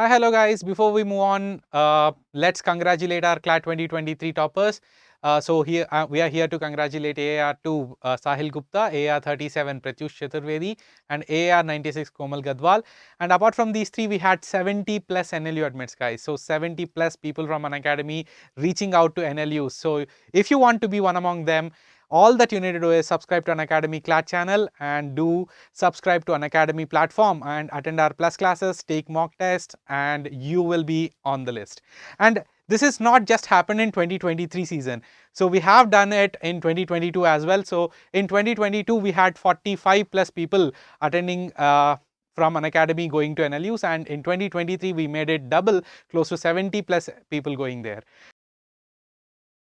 Hi, hello guys. Before we move on, uh, let's congratulate our CLAT 2023 toppers. Uh, so here uh, we are here to congratulate AR2 uh, Sahil Gupta, AR37 Pratyush Chaturvedi and AR96 Komal Gadwal. And apart from these three, we had 70 plus NLU admits guys. So 70 plus people from Unacademy reaching out to NLU. So if you want to be one among them, all that you need to do is subscribe to Unacademy CLAT channel and do subscribe to Unacademy platform and attend our plus classes, take mock tests and you will be on the list. And this is not just happened in 2023 season. So we have done it in 2022 as well. So in 2022 we had 45 plus people attending uh, from Unacademy going to NLUs and in 2023 we made it double close to 70 plus people going there.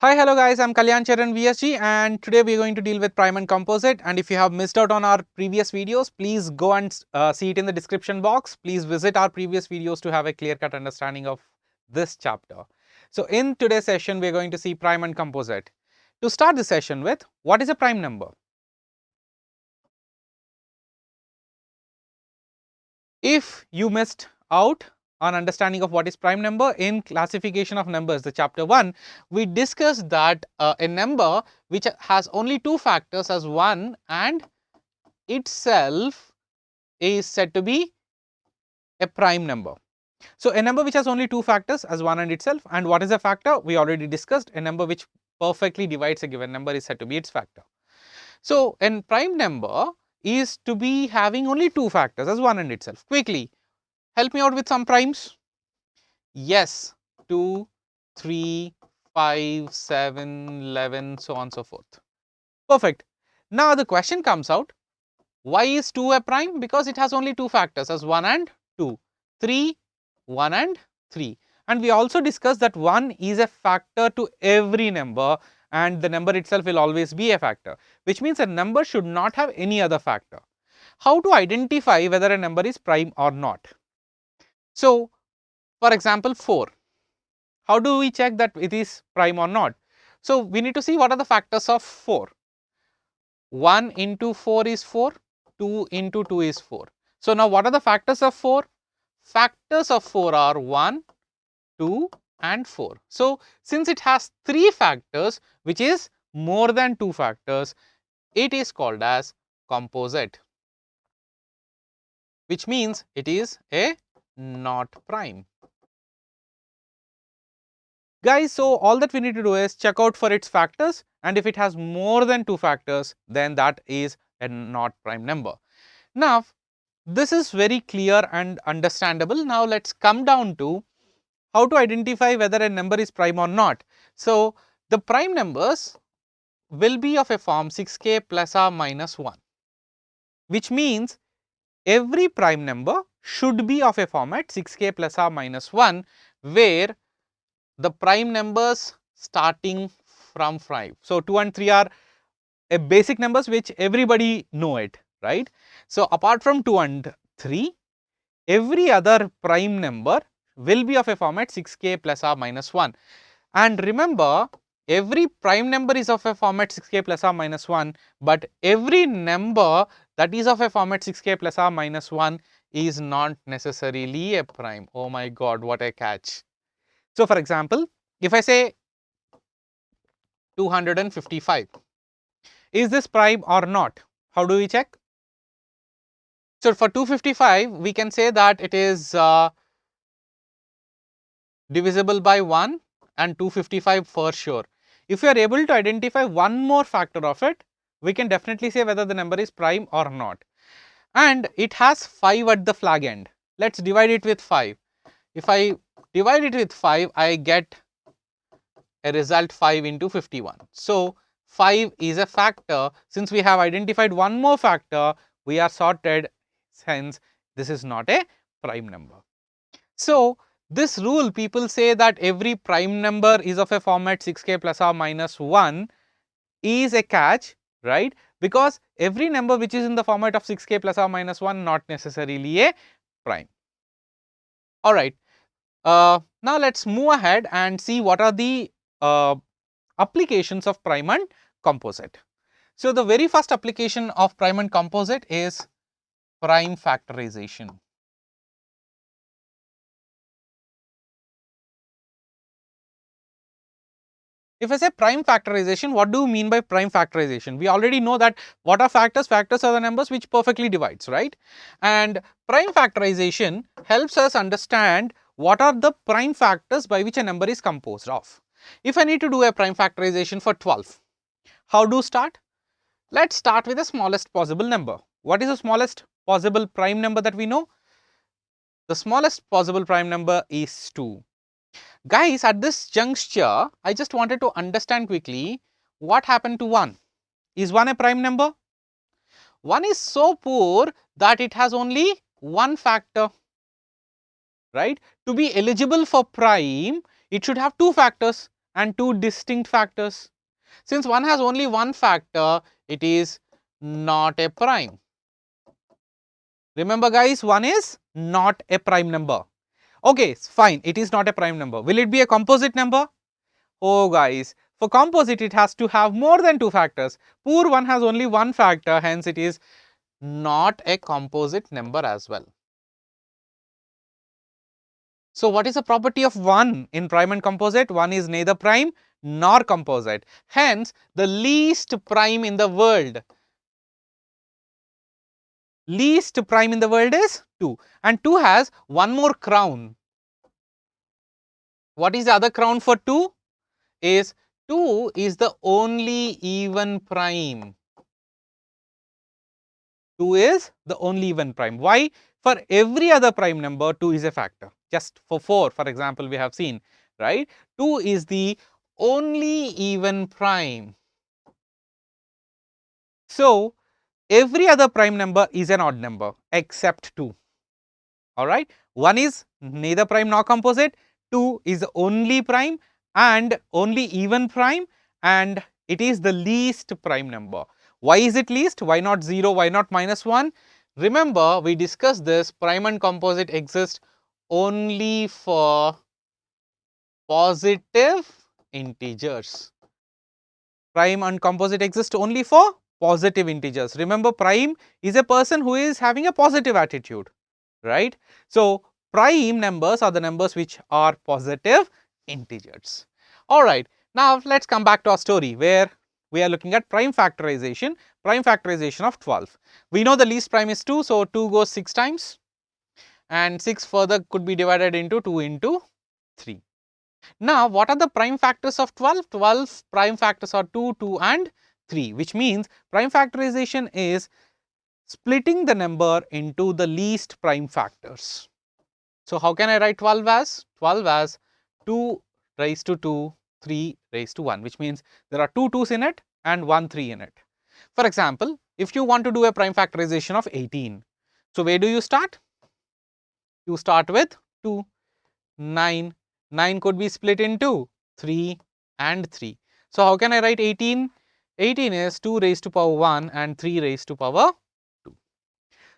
Hi, hello guys, I'm Kalyan Charan VSG and today we're going to deal with prime and composite and if you have missed out on our previous videos, please go and uh, see it in the description box. Please visit our previous videos to have a clear-cut understanding of this chapter. So in today's session, we're going to see prime and composite. To start the session with, what is a prime number? If you missed out on understanding of what is prime number in classification of numbers the chapter 1 we discussed that uh, a number which has only two factors as 1 and itself is said to be a prime number. So, a number which has only two factors as 1 and itself and what is a factor we already discussed a number which perfectly divides a given number is said to be its factor. So, a prime number is to be having only two factors as 1 and itself quickly Help me out with some primes. Yes, 2, 3, 5, 7, 11, so on so forth. Perfect. Now the question comes out, why is 2 a prime? Because it has only two factors as 1 and 2, 3, 1 and 3. And we also discussed that 1 is a factor to every number and the number itself will always be a factor, which means a number should not have any other factor. How to identify whether a number is prime or not? So, for example 4, how do we check that it is prime or not? So, we need to see what are the factors of 4. 1 into 4 is 4, 2 into 2 is 4. So, now what are the factors of 4? Factors of 4 are 1, 2 and 4. So, since it has 3 factors which is more than 2 factors, it is called as composite which means it is a not prime. Guys, so all that we need to do is check out for its factors and if it has more than two factors, then that is a not prime number. Now, this is very clear and understandable. Now, let us come down to how to identify whether a number is prime or not. So, the prime numbers will be of a form 6k plus or minus 1, which means every prime number should be of a format 6k plus or minus 1 where the prime numbers starting from 5. So, 2 and 3 are a basic numbers which everybody know it right. So, apart from 2 and 3 every other prime number will be of a format 6k plus or minus 1 and remember every prime number is of a format 6k plus or minus 1 but every number that is of a format 6k plus or minus 1 is not necessarily a prime. Oh my god, what a catch. So, for example, if I say 255, is this prime or not? How do we check? So, for 255, we can say that it is uh, divisible by 1 and 255 for sure. If you are able to identify one more factor of it, we can definitely say whether the number is prime or not and it has 5 at the flag end. Let us divide it with 5. If I divide it with 5, I get a result 5 into 51. So, 5 is a factor. Since we have identified one more factor, we are sorted hence this is not a prime number. So, this rule people say that every prime number is of a format 6k plus or minus 1 is a catch right because every number which is in the format of 6k plus or minus 1 not necessarily a prime. Alright, uh, now let us move ahead and see what are the uh, applications of prime and composite. So, the very first application of prime and composite is prime factorization. If I say prime factorization, what do you mean by prime factorization? We already know that what are factors? Factors are the numbers which perfectly divides, right? And prime factorization helps us understand what are the prime factors by which a number is composed of. If I need to do a prime factorization for 12, how do start? Let's start with the smallest possible number. What is the smallest possible prime number that we know? The smallest possible prime number is 2. Guys, at this juncture, I just wanted to understand quickly what happened to 1. Is 1 a prime number? 1 is so poor that it has only one factor, right? To be eligible for prime, it should have two factors and two distinct factors. Since 1 has only one factor, it is not a prime. Remember guys, 1 is not a prime number. Okay, fine, it is not a prime number. Will it be a composite number? Oh guys, for composite it has to have more than two factors. Poor one has only one factor, hence it is not a composite number as well. So, what is the property of 1 in prime and composite? 1 is neither prime nor composite. Hence, the least prime in the world least prime in the world is 2 and 2 has one more crown. What is the other crown for 2? Is 2 is the only even prime. 2 is the only even prime. Why? For every other prime number 2 is a factor. Just for 4 for example we have seen right. 2 is the only even prime. So, every other prime number is an odd number except 2 alright. 1 is neither prime nor composite, 2 is only prime and only even prime and it is the least prime number. Why is it least? Why not 0? Why not minus 1? Remember we discussed this prime and composite exist only for positive integers. Prime and composite exist only for positive integers. Remember prime is a person who is having a positive attitude, right. So, prime numbers are the numbers which are positive integers. Alright, now let us come back to our story where we are looking at prime factorization, prime factorization of 12. We know the least prime is 2, so 2 goes 6 times and 6 further could be divided into 2 into 3. Now, what are the prime factors of 12? 12 prime factors are 2, 2 and 3 which means prime factorization is splitting the number into the least prime factors. So, how can I write 12 as? 12 as 2 raised to 2, 3 raised to 1 which means there are 2 2's in it and 1 3 in it. For example, if you want to do a prime factorization of 18, so where do you start? You start with 2, 9, 9 could be split into 3 and 3. So, how can I write 18? 18 is 2 raised to power 1 and 3 raised to power 2.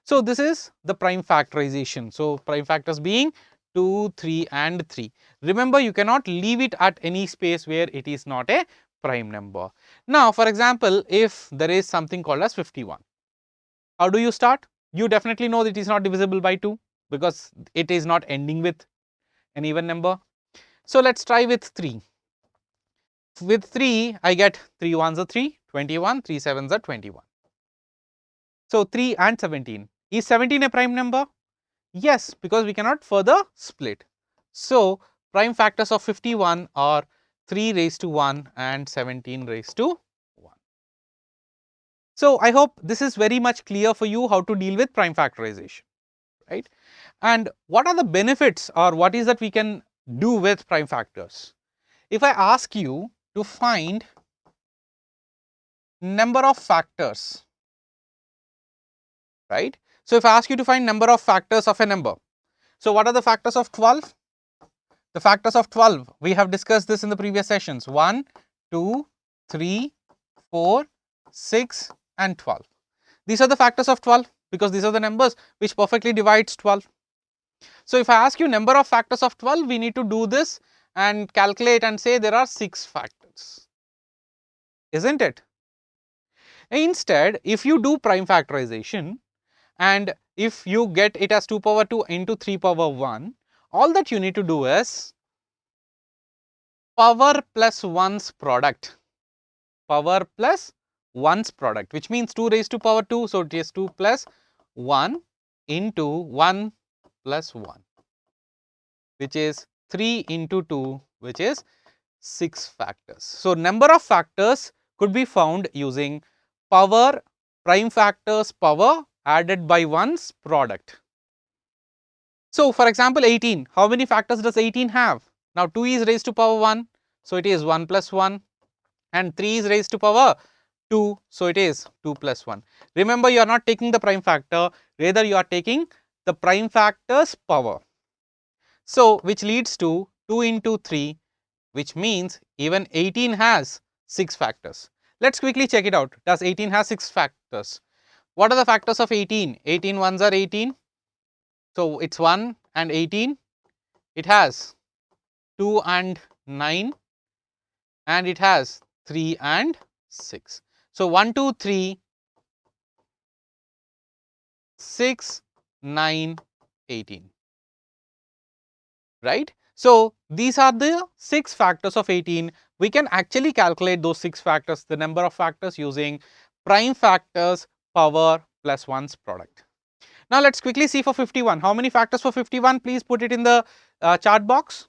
So, this is the prime factorization. So, prime factors being 2, 3 and 3. Remember you cannot leave it at any space where it is not a prime number. Now, for example, if there is something called as 51, how do you start? You definitely know that it is not divisible by 2 because it is not ending with an even number. So, let us try with 3 with 3 I get 3 1s are 3, 21, 3 7s are 21. So 3 and 17. Is 17 a prime number? Yes, because we cannot further split. So prime factors of 51 are 3 raised to 1 and 17 raised to 1. So I hope this is very much clear for you how to deal with prime factorization, right? And what are the benefits or what is that we can do with prime factors? If I ask you to find number of factors, right. So, if I ask you to find number of factors of a number, so what are the factors of 12? The factors of 12, we have discussed this in the previous sessions 1, 2, 3, 4, 6 and 12. These are the factors of 12 because these are the numbers which perfectly divides 12. So, if I ask you number of factors of 12, we need to do this and calculate and say there are 6 factors isn't it? Instead, if you do prime factorization and if you get it as 2 power 2 into 3 power 1, all that you need to do is power plus 1's product, power plus 1's product which means 2 raised to power 2. So, it is 2 plus 1 into 1 plus 1 which is 3 into 2 which is 6 factors. So, number of factors could be found using power prime factors power added by 1's product. So, for example 18, how many factors does 18 have? Now 2 is raised to power 1, so it is 1 plus 1 and 3 is raised to power 2, so it is 2 plus 1. Remember you are not taking the prime factor, rather you are taking the prime factor's power. So, which leads to 2 into 3 which means even 18 has 6 factors. Let us quickly check it out. Does 18 has 6 factors? What are the factors of 18? 18 ones are 18. So, it is 1 and 18. It has 2 and 9 and it has 3 and 6. So, 1, 2, 3, 6, 9, 18, right. So, these are the 6 factors of 18. We can actually calculate those 6 factors, the number of factors using prime factors power plus 1's product. Now, let us quickly see for 51. How many factors for 51? Please put it in the uh, chart box.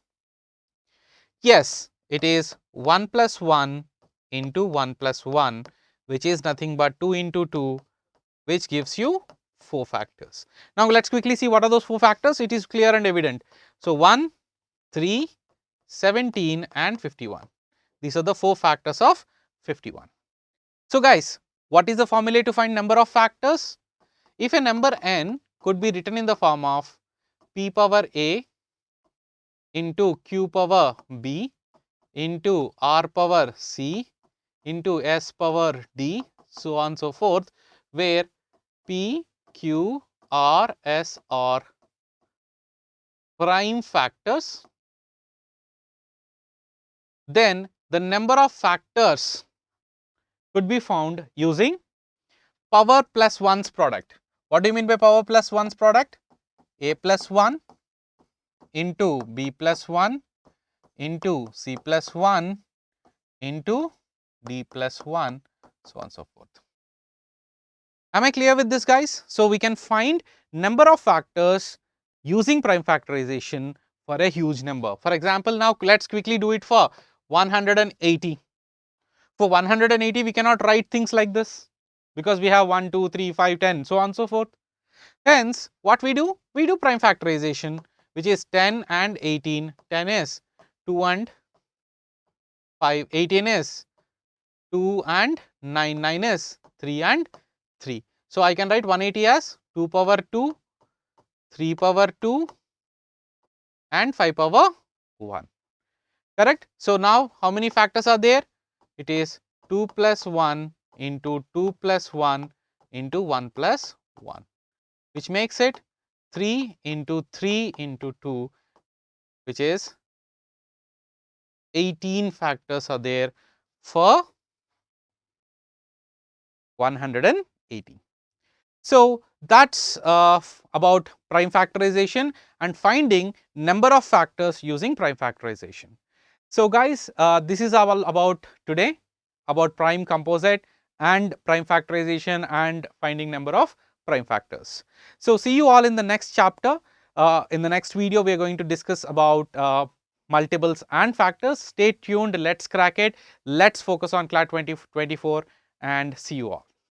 Yes, it is 1 plus 1 into 1 plus 1 which is nothing but 2 into 2 which gives you 4 factors. Now, let us quickly see what are those 4 factors. It is clear and evident. So, 1, 3, 17 and 51. These are the 4 factors of 51. So, guys what is the formula to find number of factors? If a number n could be written in the form of p power a into q power b into r power c into s power d so on so forth where p, q, r, s are prime factors then the number of factors could be found using power plus 1's product. What do you mean by power plus 1's product? a plus 1 into b plus 1 into c plus 1 into d plus 1 so on so forth. Am I clear with this guys? So, we can find number of factors using prime factorization for a huge number. For example, now let us quickly do it for 180. For 180 we cannot write things like this because we have 1, 2, 3, 5, 10 so on and so forth. Hence, what we do? We do prime factorization which is 10 and 18, 10 is 2 and 5, 18 is 2 and 9, 9 is 3 and 3. So, I can write 180 as 2 power 2, 3 power 2 and 5 power 1 correct. So, now how many factors are there? It is 2 plus 1 into 2 plus 1 into 1 plus 1 which makes it 3 into 3 into 2 which is 18 factors are there for 180. So, that is uh, about prime factorization and finding number of factors using prime factorization. So, guys uh, this is all about today about prime composite and prime factorization and finding number of prime factors. So, see you all in the next chapter. Uh, in the next video, we are going to discuss about uh, multiples and factors. Stay tuned, let's crack it. Let's focus on CLAT 2024 and see you all.